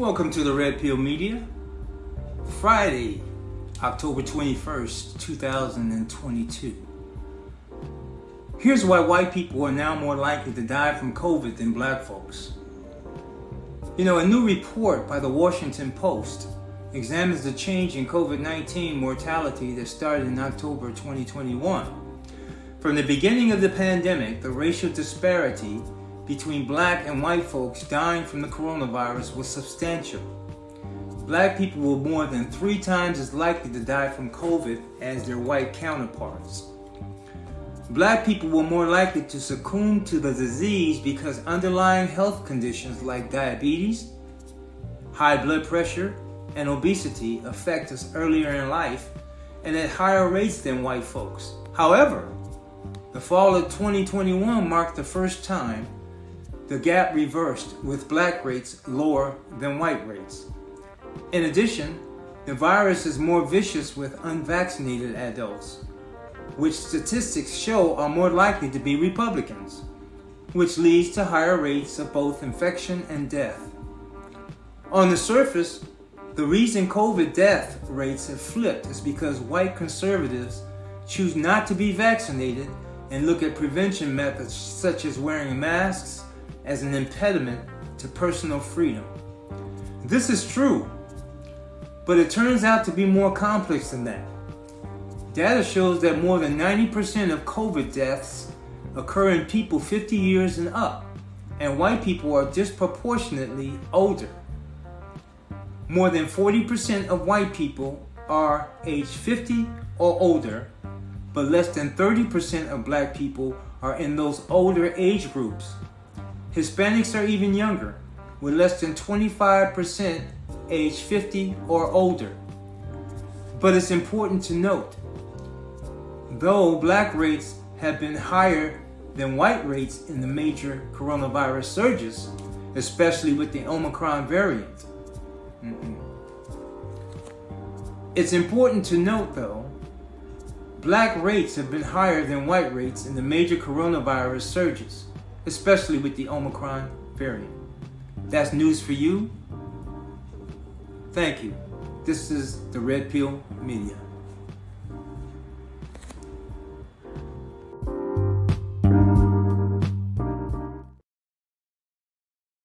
Welcome to the Red Pill Media. Friday, October 21st, 2022. Here's why white people are now more likely to die from COVID than black folks. You know, a new report by the Washington Post examines the change in COVID-19 mortality that started in October 2021. From the beginning of the pandemic, the racial disparity between black and white folks dying from the coronavirus was substantial. Black people were more than three times as likely to die from COVID as their white counterparts. Black people were more likely to succumb to the disease because underlying health conditions like diabetes, high blood pressure, and obesity affect us earlier in life and at higher rates than white folks. However, the fall of 2021 marked the first time the gap reversed with black rates lower than white rates. In addition, the virus is more vicious with unvaccinated adults, which statistics show are more likely to be Republicans, which leads to higher rates of both infection and death. On the surface, the reason COVID death rates have flipped is because white conservatives choose not to be vaccinated and look at prevention methods such as wearing masks as an impediment to personal freedom. This is true, but it turns out to be more complex than that. Data shows that more than 90% of COVID deaths occur in people 50 years and up, and white people are disproportionately older. More than 40% of white people are age 50 or older, but less than 30% of black people are in those older age groups. Hispanics are even younger, with less than 25% age 50 or older. But it's important to note, though black rates have been higher than white rates in the major coronavirus surges, especially with the Omicron variant. Mm -mm. It's important to note though, black rates have been higher than white rates in the major coronavirus surges especially with the Omicron variant. That's news for you. Thank you. This is the Red Pill Media.